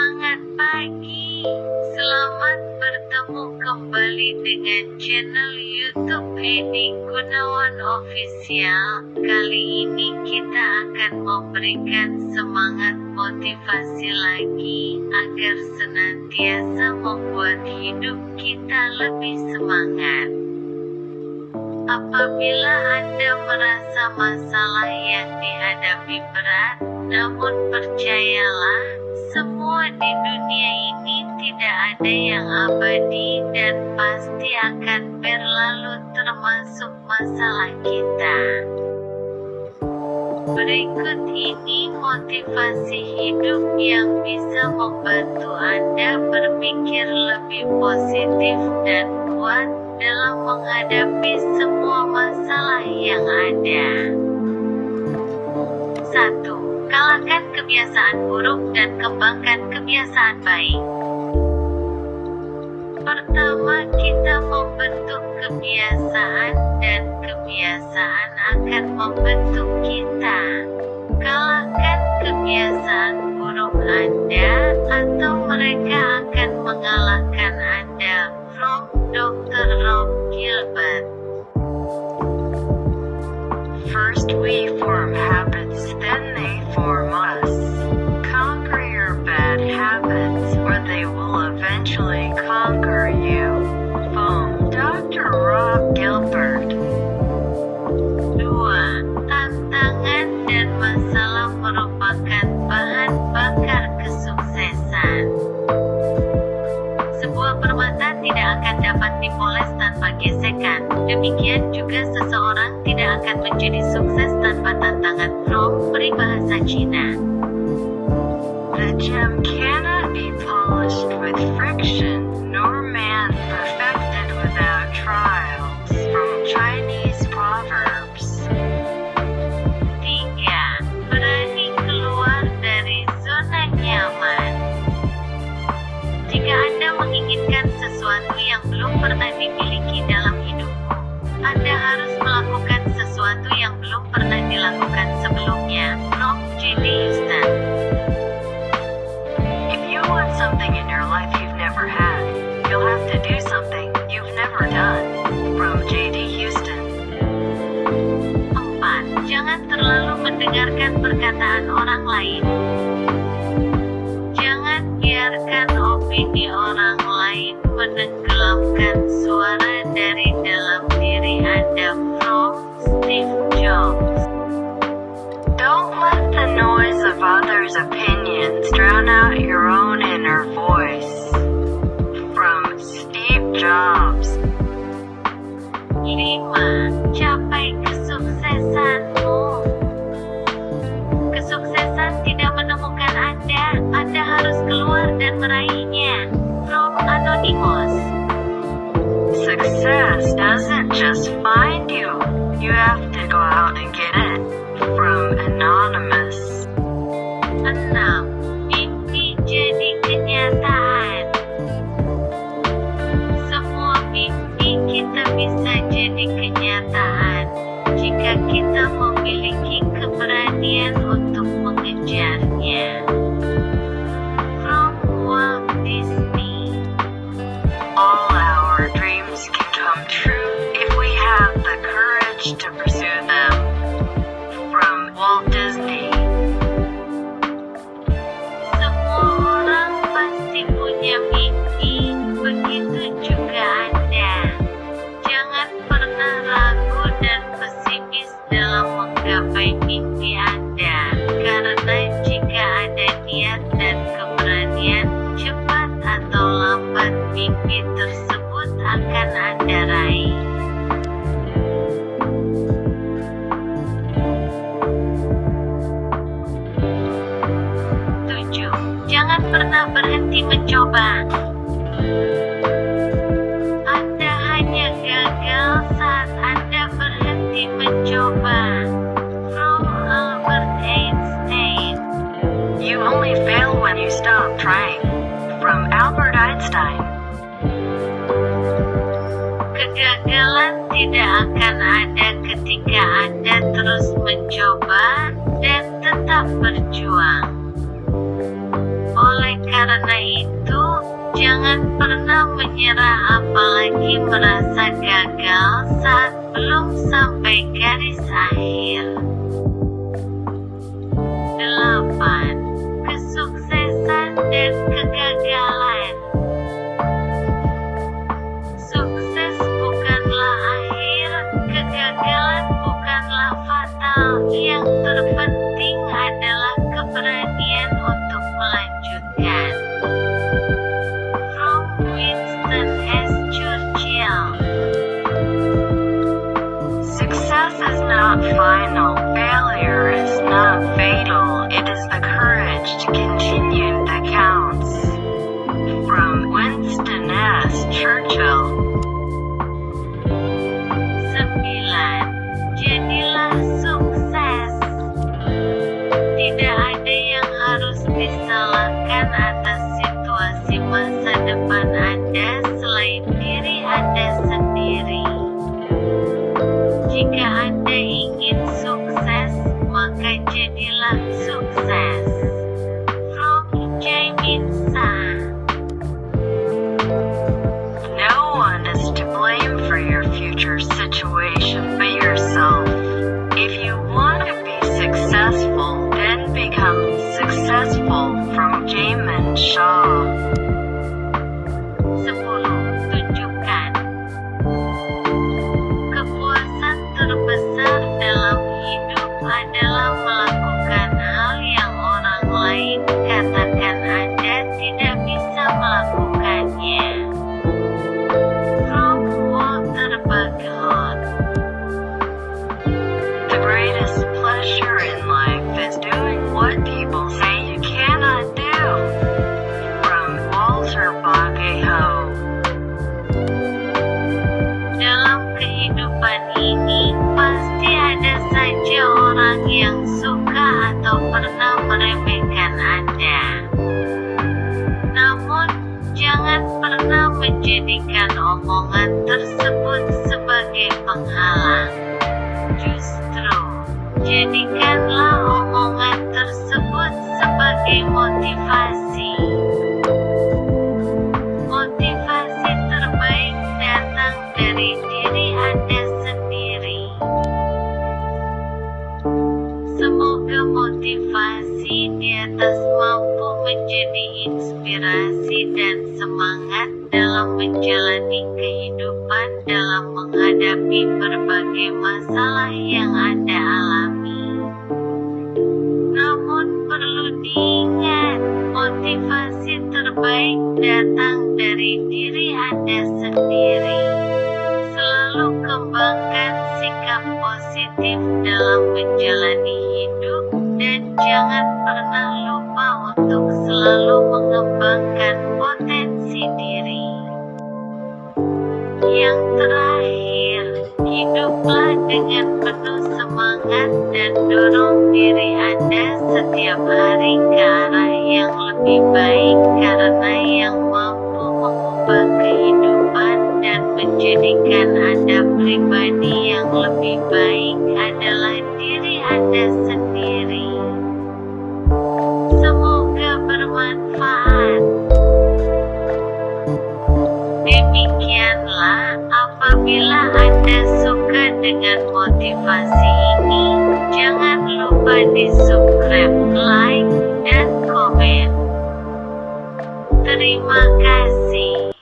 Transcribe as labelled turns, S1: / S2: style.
S1: Semangat pagi, selamat bertemu kembali dengan channel YouTube Edi Gunawan Official. Kali ini kita akan memberikan semangat motivasi lagi agar senantiasa membuat hidup kita lebih semangat. Apabila Anda merasa masalah yang dihadapi berat, namun percayalah, semua di dunia ini tidak ada yang abadi dan pasti akan berlalu termasuk masalah kita. Berikut ini motivasi hidup yang bisa membantu Anda berpikir lebih positif dan kuat dalam menghadapi semua masalah yang ada. 1. Kalahkan kebiasaan buruk dan kembangkan kebiasaan baik. Pertama, kita membentuk kebiasaan dan kebiasaan akan membentuk kita. Kalahkan kebiasaan buruk Anda atau mereka akan mengalahkan Anda. From Dr. Rob Gilbert.
S2: First we form
S1: menjadi sukses tanpa tantangan. From Peribahasa Cina.
S2: The do something you've never done. From J.D. Houston.
S1: 4. Jangan terlalu mendengarkan perkataan orang lain. Jangan biarkan opini orang lain menenggelamkan suara dari dalam diri Anda. From Steve Jobs.
S2: Don't let the noise of others' opinions drown out your own inner voice. Jobs.
S1: 5. Capai kesuksesanmu. Kesuksesan tidak menemukan Anda, Anda harus keluar dan meraihnya. From Anonymous.
S2: Success doesn't just find you, you have to go out and get it. From Anonymous.
S1: 6. Berhenti mencoba. Anda hanya gagal saat Anda berhenti mencoba. From Albert Einstein.
S2: You only fail when you stop trying. From Albert Einstein.
S1: Kegagalan tidak akan ada ketika Anda terus mencoba dan tetap berjuang karena itu, jangan pernah menyerah apalagi merasa gagal saat belum sampai garis akhir. 8. Kesuksesan dan kegagalan
S2: final, failure is not fatal, it is the courage to continue
S1: shine. Semoga motivasi di atas mampu menjadi inspirasi dan semangat dalam menjalani kehidupan dalam menghadapi berbagai masalah yang Anda alami. Pernah lupa untuk selalu mengembangkan potensi diri. Yang terakhir, hiduplah dengan penuh semangat dan dorong diri Anda setiap hari ke arah yang lebih baik karena yang mampu mengubah kehidupan dan menjadikan Anda pribadi yang lebih baik dengan motivasi ini, jangan lupa di subscribe, like, dan komen. Terima kasih.